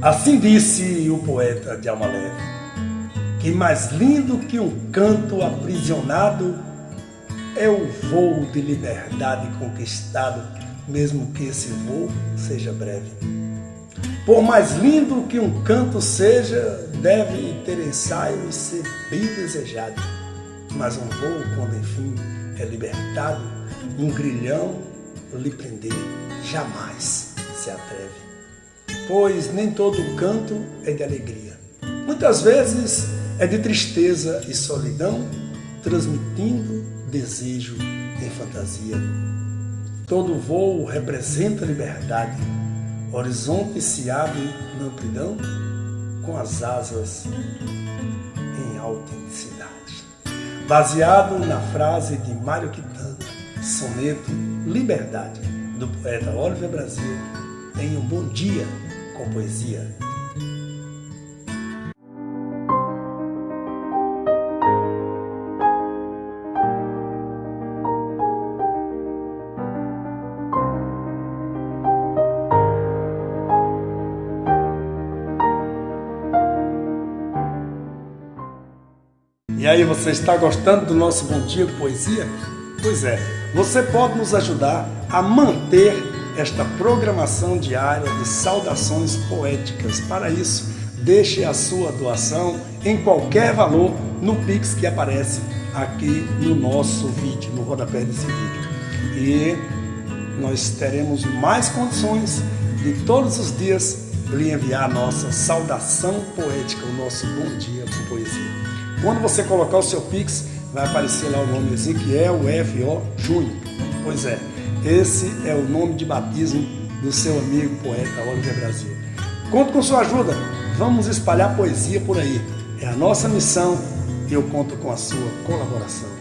Assim disse o poeta de alma leve, que mais lindo que um canto aprisionado é o voo de liberdade conquistado, mesmo que esse voo seja breve. Por mais lindo que um canto seja, deve ter ensaio e ser bem desejado. Mas um voo, quando enfim é libertado, um grilhão lhe prender jamais se atreve pois nem todo canto é de alegria. Muitas vezes é de tristeza e solidão, transmitindo desejo em fantasia. Todo voo representa liberdade, horizonte se abre na amplidão com as asas em autenticidade. Baseado na frase de Mário Quintana, soneto Liberdade, do poeta Oliver Brasil, tenha um bom dia com poesia. E aí, você está gostando do nosso Bom Dia Poesia? Pois é, você pode nos ajudar a manter esta programação diária de saudações poéticas. Para isso, deixe a sua doação em qualquer valor no Pix que aparece aqui no nosso vídeo, no rodapé desse vídeo. E nós teremos mais condições de todos os dias lhe enviar a nossa saudação poética, o nosso bom dia com poesia. Quando você colocar o seu Pix, vai aparecer lá o nome Ezequiel F.O. Júnior. Pois é, esse é o nome de batismo do seu amigo poeta Oliver Brasil. Conto com sua ajuda. Vamos espalhar poesia por aí. É a nossa missão e eu conto com a sua colaboração.